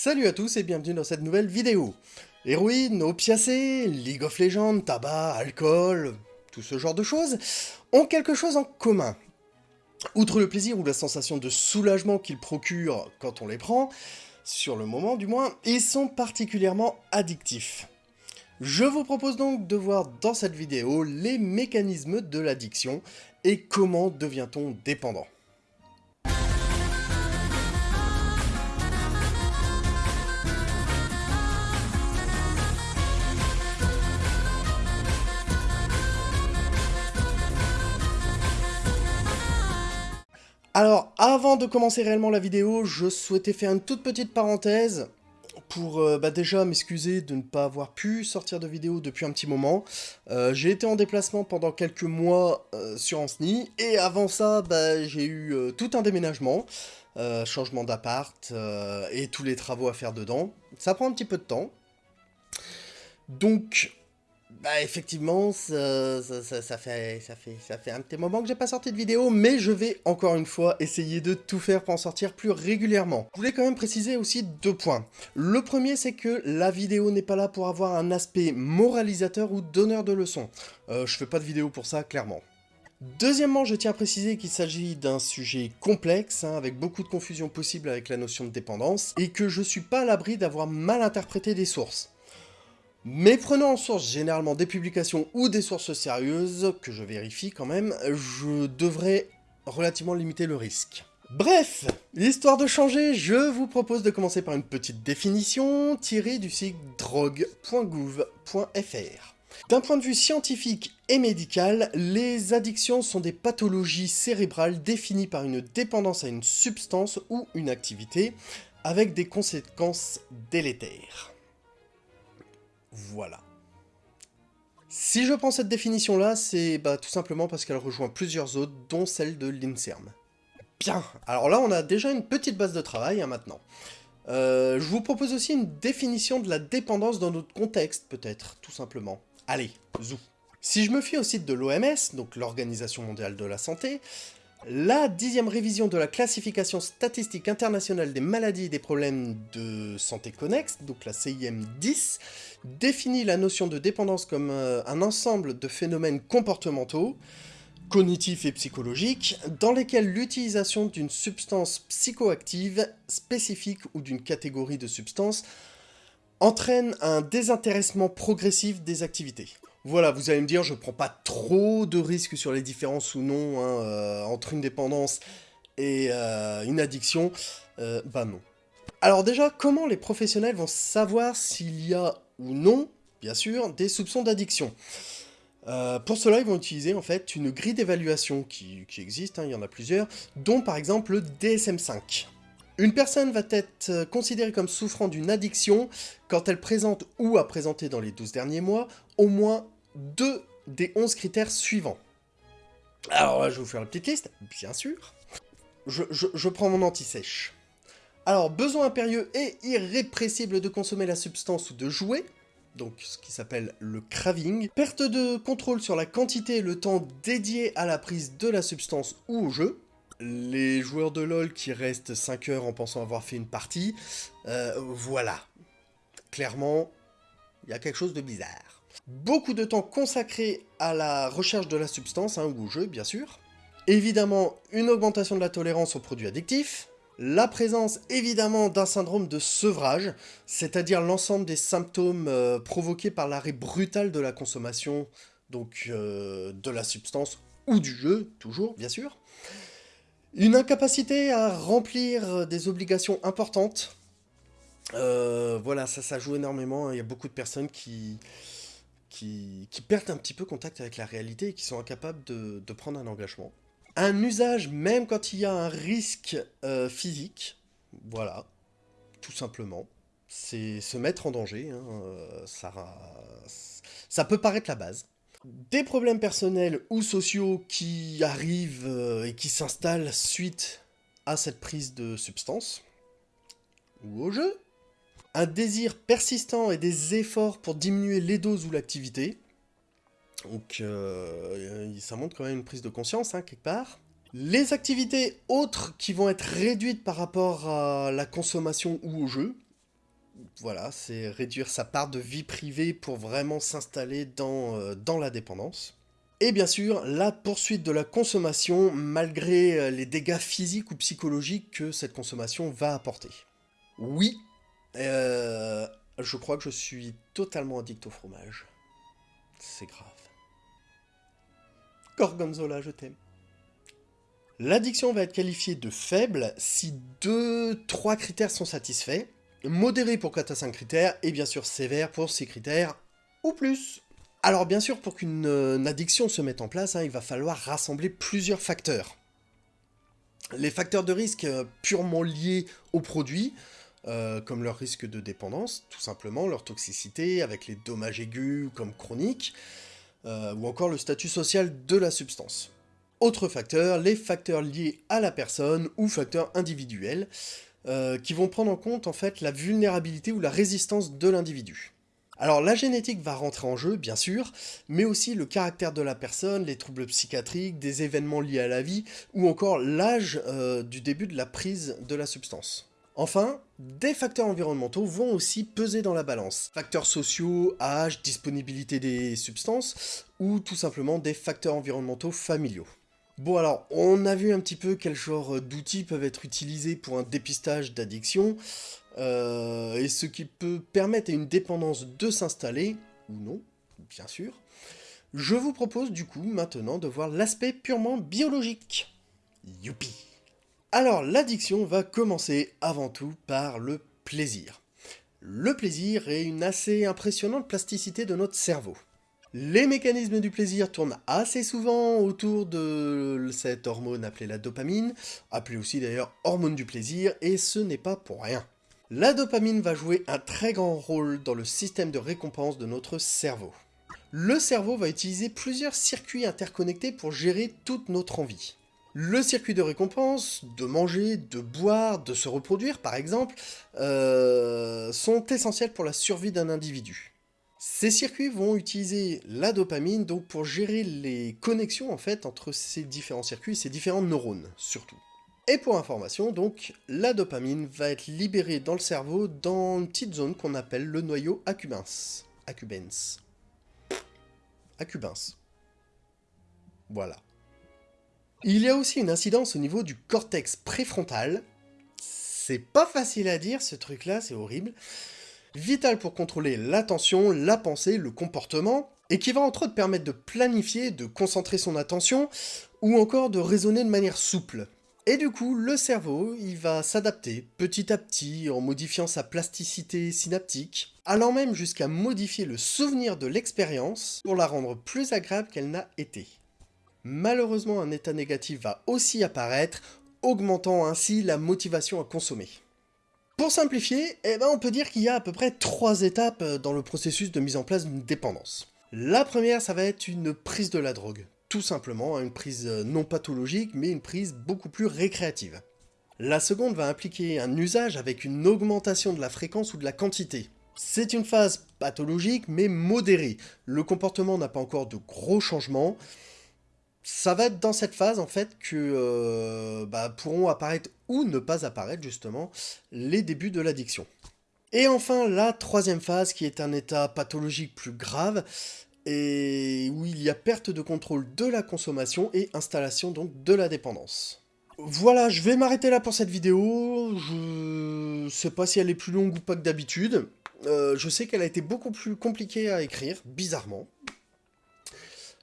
Salut à tous et bienvenue dans cette nouvelle vidéo. Héroïne, opiacés, League of Legends, tabac, alcool, tout ce genre de choses, ont quelque chose en commun. Outre le plaisir ou la sensation de soulagement qu'ils procurent quand on les prend, sur le moment du moins, ils sont particulièrement addictifs. Je vous propose donc de voir dans cette vidéo les mécanismes de l'addiction et comment devient-on dépendant. Alors, avant de commencer réellement la vidéo, je souhaitais faire une toute petite parenthèse pour euh, bah, déjà m'excuser de ne pas avoir pu sortir de vidéo depuis un petit moment. Euh, j'ai été en déplacement pendant quelques mois euh, sur Anceny, et avant ça, bah, j'ai eu tout un déménagement, changement d'appart, et tous les travaux à faire dedans. Ça prend un petit peu de temps. Donc, bah effectivement, ça, fait, un petit moment que j'ai pas sorti de vidéo, mais je vais encore une fois essayer de tout faire pour en sortir plus régulièrement. Je voulais quand même préciser aussi deux points. Le premier, c'est que la vidéo n'est pas là pour avoir un aspect moralisateur ou donneur de leçons. Euh, je fais pas de vidéo pour ça, clairement. Deuxièmement, je tiens à préciser qu'il s'agit d'un sujet complexe, hein, avec beaucoup de confusion possible avec la notion de dépendance, et que je suis pas à l'abri d'avoir mal interprété des sources. Mais prenant en source généralement des publications ou des sources sérieuses, que je vérifie quand même, je devrais relativement limiter le risque. Bref, histoire de changer, je vous propose de commencer par une petite définition tirée du site drogue.gouv.fr. D'un point de vue scientifique et médical, les addictions sont des pathologies cérébrales définies par une dépendance à une substance ou une activité, avec des conséquences délétères. Voilà. Si je prends cette définition-là, c'est bah, tout simplement parce qu'elle rejoint plusieurs autres, dont celle de l'INSERM. Bien, alors là on a déjà une petite base de travail hein, maintenant. Euh, je vous propose aussi une définition de la dépendance dans notre contexte, peut-être, tout simplement. Allez, zou Si je me fie au site de l'OMS, donc l'Organisation Mondiale de la Santé, la dixième révision de la classification statistique internationale des maladies et des problèmes de santé connexes, donc la CIM 10, définit la notion de dépendance comme euh, un ensemble de phénomènes comportementaux, cognitifs et psychologiques, dans lesquels l'utilisation d'une substance psychoactive spécifique ou d'une catégorie de substances entraîne un désintéressement progressif des activités. Voilà, vous allez me dire, je prends pas trop de risques sur les différences ou non hein, euh, entre une dépendance et euh, une addiction. Euh, bah non. Alors déjà, comment les professionnels vont savoir s'il y a ou non, bien sûr, des soupçons d'addiction? Pour cela, ils vont utiliser en fait une grille d'évaluation qui, existe, hein, il y en a plusieurs, dont par exemple le DSM-5. Une personne va être considérée comme souffrant d'une addiction quand elle présente ou a présenté dans les 12 derniers mois au moins deux des 11 critères suivants. Alors là, je vais vous faire la petite liste, bien sûr. Je, prends mon anti-sèche. Alors, besoin impérieux et irrépressible de consommer la substance ou de jouer, donc ce qui s'appelle le craving. Perte de contrôle sur la quantité et le temps dédié à la prise de la substance ou au jeu. Les joueurs de LoL qui restent 5 heures en pensant avoir fait une partie, euh, voilà. Clairement, il y a quelque chose de bizarre beaucoup de temps consacré à la recherche de la substance, hein, ou au jeu bien sûr, évidemment une augmentation de la tolérance aux produits addictifs, la présence évidemment d'un syndrome de sevrage, c'est-à-dire l'ensemble des symptômes euh, provoqués par l'arrêt brutal de la consommation, donc euh, de la substance ou du jeu, toujours bien sûr, une incapacité à remplir des obligations importantes, euh, voilà, ça, ça joue énormément, il y a beaucoup de personnes qui, qui, perdent un petit peu contact avec la réalité et qui sont incapables de, prendre un engagement. Un usage, même quand il y a un risque euh, physique, voilà, tout simplement, c'est se mettre en danger, hein, euh, ça, peut paraître la base. Des problèmes personnels ou sociaux qui arrivent euh, et qui s'installent suite à cette prise de substance, ou au jeu, un désir persistant et des efforts pour diminuer les doses ou l'activité. Donc euh, ça montre quand même une prise de conscience, hein, quelque part. Les activités autres qui vont être réduites par rapport à la consommation ou au jeu. Voilà, c'est réduire sa part de vie privée pour vraiment s'installer dans, euh, dans la dépendance. Et bien sûr, la poursuite de la consommation malgré euh, les dégâts physiques ou psychologiques que cette consommation va apporter. Oui, euh, je crois que je suis totalement addict au fromage. C'est grave. Gorgonzola, je t'aime. L'addiction va être qualifiée de faible si deux, trois critères sont satisfaits, modéré pour 4 à 5 critères, et bien sûr sévère pour 6 critères ou plus. Alors bien sûr, pour qu'une euh, addiction se mette en place, hein, il va falloir rassembler plusieurs facteurs. Les facteurs de risque euh, purement liés au produit, euh, comme leur risque de dépendance, tout simplement, leur toxicité, avec les dommages aigus comme chroniques, ou encore le statut social de la substance. Autre facteur, les facteurs liés à la personne ou facteurs individuels, qui vont prendre en compte en fait la vulnérabilité ou la résistance de l'individu. Alors la génétique va rentrer en jeu, bien sûr, mais aussi le caractère de la personne, les troubles psychiatriques, des événements liés à la vie, ou encore l'âge euh, du début de la prise de la substance. Enfin, des facteurs environnementaux vont aussi peser dans la balance. Facteurs sociaux, âge, disponibilité des substances, ou tout simplement des facteurs environnementaux familiaux. Bon alors, on a vu un petit peu quel genre d'outils peuvent être utilisés pour un dépistage d'addiction, euh, et ce qui peut permettre à une dépendance de s'installer, ou non, bien sûr. Je vous propose du coup maintenant de voir l'aspect purement biologique. Youpi Alors l'addiction va commencer avant tout par le plaisir. Le plaisir est une assez impressionnante plasticité de notre cerveau. Les mécanismes du plaisir tournent assez souvent autour de cette hormone appelée la dopamine, appelée aussi d'ailleurs hormone du plaisir, et ce n'est pas pour rien. La dopamine va jouer un très grand rôle dans le système de récompense de notre cerveau. Le cerveau va utiliser plusieurs circuits interconnectés pour gérer toute notre envie. Le circuit de récompense, de manger, de boire, de se reproduire par exemple, euh, sont essentiels pour la survie d'un individu. Ces circuits vont utiliser la dopamine donc pour gérer les connexions en fait entre ces différents circuits, ces différents neurones surtout. Et pour information, donc, la dopamine va être libérée dans le cerveau dans une petite zone qu'on appelle le noyau accumbens. Accumbens. Accumbens. Voilà. Il y a aussi une incidence au niveau du cortex préfrontal. C'est pas facile à dire ce truc là, c'est horrible vital pour contrôler l'attention, la pensée, le comportement, et qui va entre autres permettre de planifier, de concentrer son attention, ou encore de raisonner de manière souple. Et du coup, le cerveau, il va s'adapter petit à petit en modifiant sa plasticité synaptique, allant même jusqu'à modifier le souvenir de l'expérience pour la rendre plus agréable qu'elle n'a été. Malheureusement, un état négatif va aussi apparaître, augmentant ainsi la motivation à consommer. Pour simplifier, eh ben on peut dire qu'il y a à peu près trois étapes euh, dans le processus de mise en place d'une dépendance. La première, ça va être une prise de la drogue. Tout simplement, hein, une prise euh, non pathologique, mais une prise beaucoup plus récréative. La seconde va impliquer un usage avec une augmentation de la fréquence ou de la quantité. C'est une phase pathologique, mais modérée. Le comportement n'a pas encore de gros changements, ça va être dans cette phase en fait que euh, bah, pourront apparaître ou ne pas apparaître justement les débuts de l'addiction. Et enfin la troisième phase qui est un état pathologique plus grave et où il y a perte de contrôle de la consommation et installation donc de la dépendance. Voilà, je vais m'arrêter là pour cette vidéo. Je sais pas si elle est plus longue ou pas que d'habitude. Euh, je sais qu'elle a été beaucoup plus compliquée à écrire, bizarrement.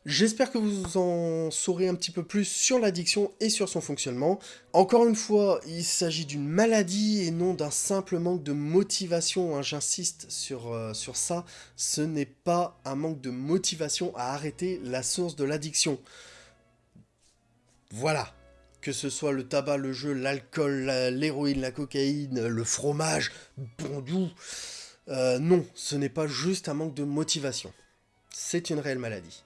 J'espère que vous en saurez un petit peu plus sur l'addiction et sur son fonctionnement. Encore une fois, il s'agit d'une maladie et non d'un simple manque de motivation. Hein, j'insiste sur, euh, sur ça, ce n'est pas un manque de motivation à arrêter la source de l'addiction. Voilà. Que ce soit le tabac, le jeu, l'alcool, l'héroïne, la, cocaïne, le fromage, bon doux. Euh, non, ce n'est pas juste un manque de motivation. C'est une réelle maladie.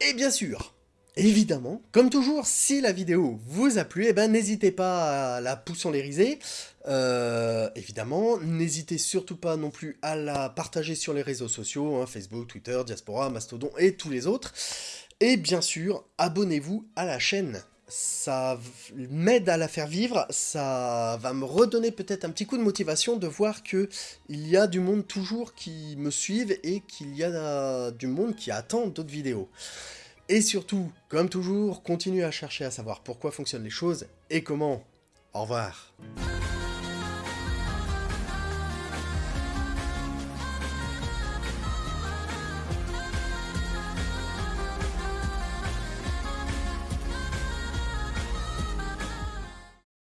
Et bien sûr, évidemment, comme toujours, si la vidéo vous a plu, eh ben, n'hésitez pas à la poussonlériser. Euh, évidemment, n'hésitez surtout pas non plus à la partager sur les réseaux sociaux, hein, Facebook, Twitter, Diaspora, Mastodon et tous les autres. Et bien sûr, abonnez-vous à la chaîne. Ça m'aide à la faire vivre, ça va me redonner peut-être un petit coup de motivation de voir que il y a du monde toujours qui me suivent et qu'il y a du monde qui attend d'autres vidéos. Et surtout, comme toujours, continuez à chercher à savoir pourquoi fonctionnent les choses et comment. Au revoir.